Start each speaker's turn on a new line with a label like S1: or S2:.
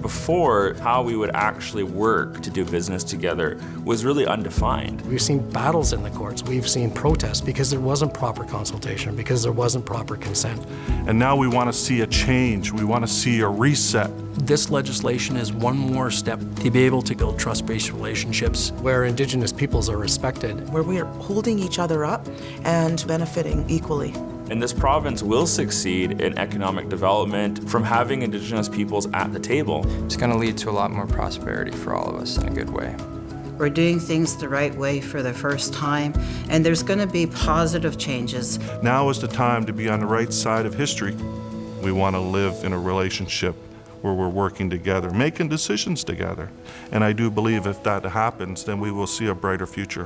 S1: Before, how we would actually work to do business together was really undefined.
S2: We've seen battles in the courts. We've seen protests because there wasn't proper consultation, because there wasn't proper consent.
S3: And now we want to see a change. We want to see a reset.
S4: This legislation is one more step to be able to build trust-based relationships.
S2: Where Indigenous peoples are respected.
S5: Where we are holding each other up and benefiting equally.
S1: And this province will succeed in economic development from having Indigenous peoples at the table.
S6: It's going to lead to a lot more prosperity for all of us in a good way.
S7: We're doing things the right way for the first time, and there's going to be positive changes.
S3: Now is the time to be on the right side of history. We want to live in a relationship where we're working together, making decisions together. And I do believe if that happens, then we will see a brighter future.